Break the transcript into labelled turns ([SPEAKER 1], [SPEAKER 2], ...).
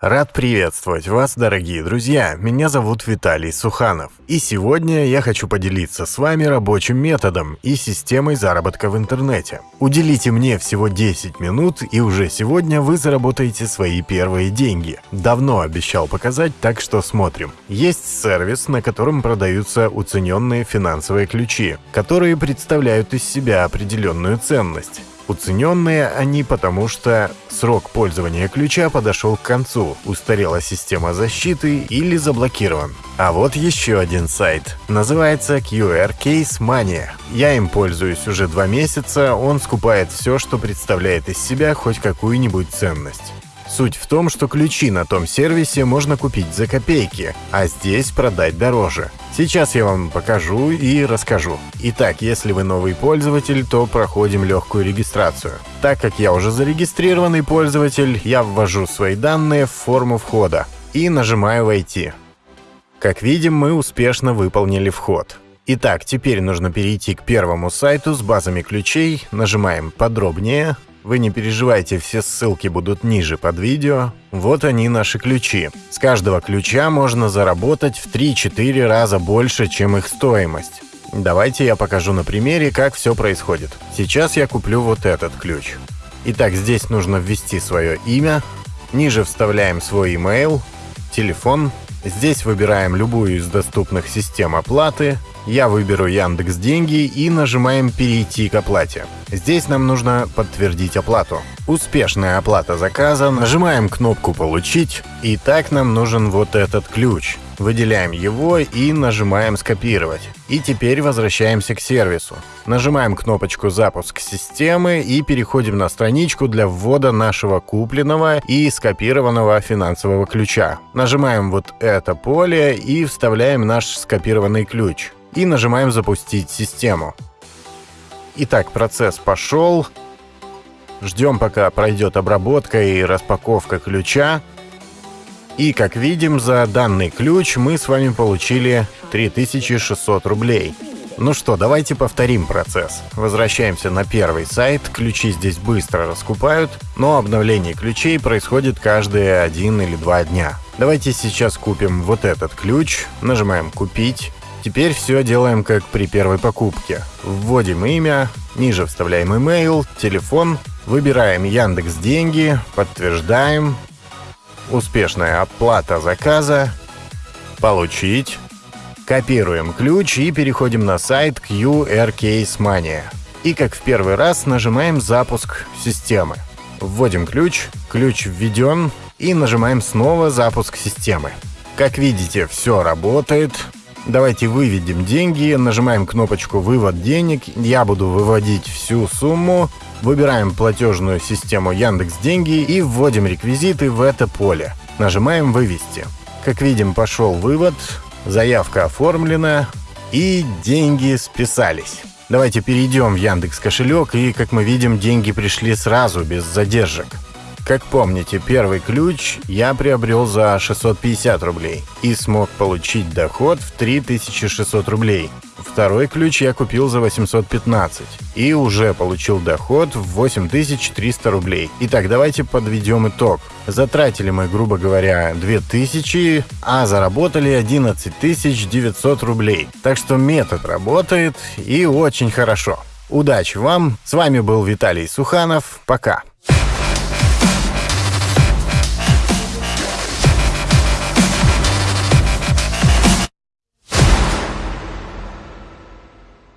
[SPEAKER 1] Рад приветствовать вас, дорогие друзья. Меня зовут Виталий Суханов. И сегодня я хочу поделиться с вами рабочим методом и системой заработка в интернете. Уделите мне всего 10 минут, и уже сегодня вы заработаете свои первые деньги. Давно обещал показать, так что смотрим. Есть сервис, на котором продаются уцененные финансовые ключи, которые представляют из себя определенную ценность. Уцененные они потому, что срок пользования ключа подошел к концу, устарела система защиты или заблокирован. А вот еще один сайт. Называется QR Case Mania. Я им пользуюсь уже два месяца, он скупает все, что представляет из себя хоть какую-нибудь ценность. Суть в том, что ключи на том сервисе можно купить за копейки, а здесь продать дороже. Сейчас я вам покажу и расскажу. Итак, если вы новый пользователь, то проходим легкую регистрацию. Так как я уже зарегистрированный пользователь, я ввожу свои данные в форму входа и нажимаю «Войти». Как видим, мы успешно выполнили вход. Итак, теперь нужно перейти к первому сайту с базами ключей, нажимаем «Подробнее», вы не переживайте, все ссылки будут ниже под видео. Вот они наши ключи. С каждого ключа можно заработать в 3-4 раза больше, чем их стоимость. Давайте я покажу на примере, как все происходит. Сейчас я куплю вот этот ключ. Итак, здесь нужно ввести свое имя. Ниже вставляем свой email, телефон. Здесь выбираем любую из доступных систем оплаты. Я выберу Яндекс Деньги и нажимаем «Перейти к оплате». Здесь нам нужно подтвердить оплату. Успешная оплата заказа, нажимаем кнопку «Получить», и так нам нужен вот этот ключ. Выделяем его и нажимаем «Скопировать». И теперь возвращаемся к сервису. Нажимаем кнопочку «Запуск системы» и переходим на страничку для ввода нашего купленного и скопированного финансового ключа. Нажимаем вот это поле и вставляем наш скопированный ключ и нажимаем «Запустить систему». Итак, процесс пошел. Ждем, пока пройдет обработка и распаковка ключа. И, как видим, за данный ключ мы с вами получили 3600 рублей. Ну что, давайте повторим процесс. Возвращаемся на первый сайт, ключи здесь быстро раскупают, но обновление ключей происходит каждые один или два дня. Давайте сейчас купим вот этот ключ, нажимаем «Купить», Теперь все делаем как при первой покупке. Вводим имя, ниже вставляем email, телефон, выбираем Яндекс Деньги, подтверждаем, успешная оплата заказа, получить, копируем ключ и переходим на сайт QR Case Mania. И как в первый раз нажимаем «Запуск системы». Вводим ключ, ключ введен и нажимаем снова «Запуск системы». Как видите, все работает, Давайте выведем деньги, нажимаем кнопочку «Вывод денег», я буду выводить всю сумму, выбираем платежную систему Яндекс Деньги и вводим реквизиты в это поле. Нажимаем «Вывести». Как видим, пошел вывод, заявка оформлена и деньги списались. Давайте перейдем в Яндекс кошелек и, как мы видим, деньги пришли сразу, без задержек. Как помните, первый ключ я приобрел за 650 рублей и смог получить доход в 3600 рублей. Второй ключ я купил за 815 и уже получил доход в 8300 рублей. Итак, давайте подведем итог. Затратили мы, грубо говоря, 2000, а заработали 11900 рублей. Так что метод работает и очень хорошо. Удачи вам! С вами был Виталий Суханов. Пока!